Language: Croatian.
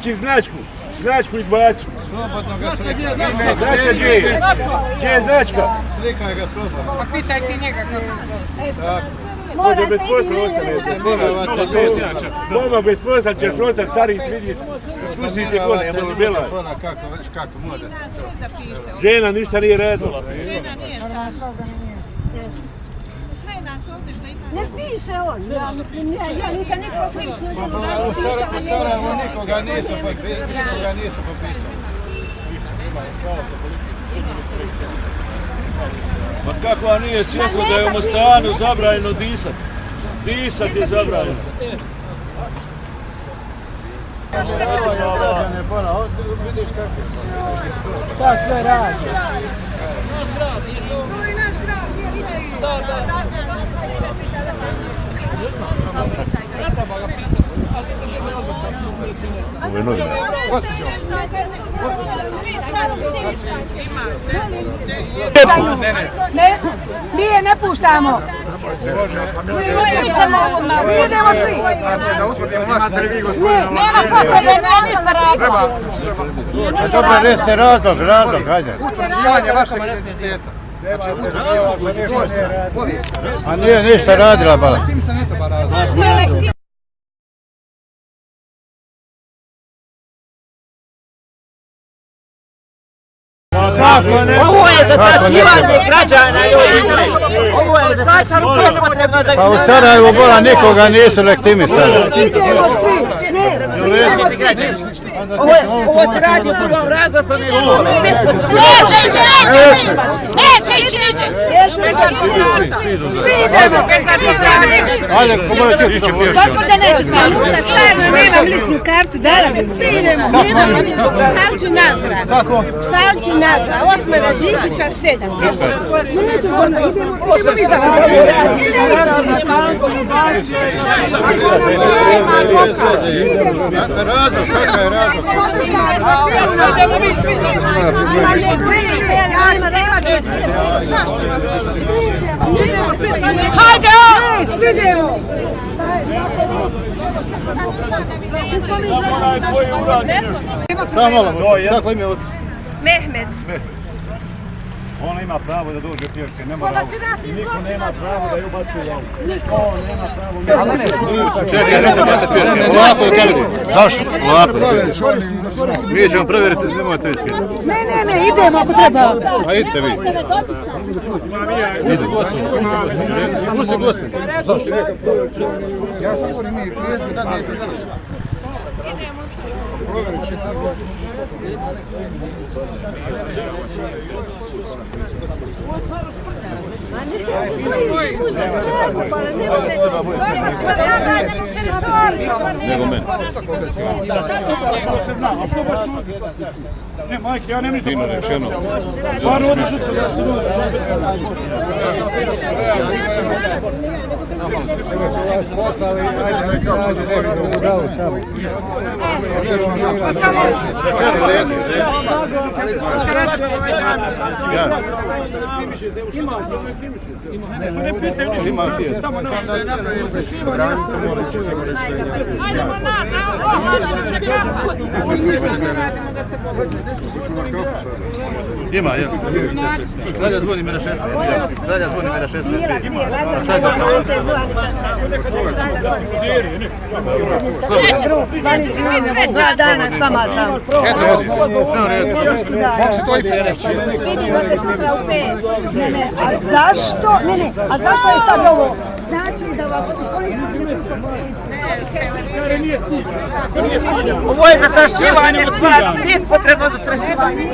Izbaci značku. Značku izbaci. Slobodno ga. Značka gdje je? Gdje je značka? Slikaj ga slobodno. Pitaj ti njega Može bez posla ostane. Mama bez posla ćeš ostati stari vidjeti. Spustite kone, bila. Kako, već kako može. Žena ništa nije radila. Žena nije sad. Sve nas ovdje što ima. Ne piše on, ja, ja, ja nisam nikoga pričao. Pa u Sara- u Sarajevu nikoga nisu potpisali. Nikoga nisu potpisali. Ma kakva nije svjesno da je u Mostanu zabranjeno disat. Disat je zabranjeno. Kako. Šta sve radi? To je naš grad, nije ničiji. Je novinar. Ne, mi je ne puštamo. Svi ćemo Mi idemo svi. Znači da utvrdimo vi gospodine Ne, nema potrebe, ne ništa dobro, recite razlog, razlog, hajde. utvrđivanje vašeg identiteta. Je. A nije ništa radila, bala. Tim se ne treba. Ovo je zastrašivanje građana ljudi. Ovo je zastrašivanje potrebno za Pa u Sarajevu Bona nikoga nisu legitimisali. Idemo svi. Ne, idemo svi. Ovo je, ovo se radi u drugom razlogu, ne Neće ići, neće ići. Neće ići, neće. Svi idemo. Hajde, komu je čuti to Gospođa neće s vama. Nemam ličnu kartu, dala bi. Svi idemo. Salči nazra. Kako? Salči nazra. Osmara Đikića, sedam. Neću idemo, idemo mi za Razlog, kakav je razlog? Hajde! Svi idemo! Samo malo, kako ime od... Mehmet. Ona ima pravo da dođe pješke, ne mora. Niko nema pravo da ju baci u auto. Niko nema pravo. Čekaj, neće bacati pješke. Ovako je kameri. Zašto? Ovako. Mi ćemo provjeriti, nemojte vi skidati. Ne, ne, ne, idemo ako treba. A idite vi. Ide gospodin. Pusti gospodin. Ja sam govorim mi, prijezme da nije se Проверить. Nego meni. Ne, majke, ja ne mislim da rečeno. Stvarno odmah što da se Zima, fie. Da, mă, nu, nu, Ima, jedan. Kralja Zvonimira 16. Kralja Zvonimira 16. Sad ga dva dana s vama sam. Kako se to i prereći? Vidimo se sutra u pet. Ne, ne, a zašto? Ne, ne, a zašto je sad ovo? Znači da vas Ovo je zastrašivanje, nije potrebno zastrašivanje.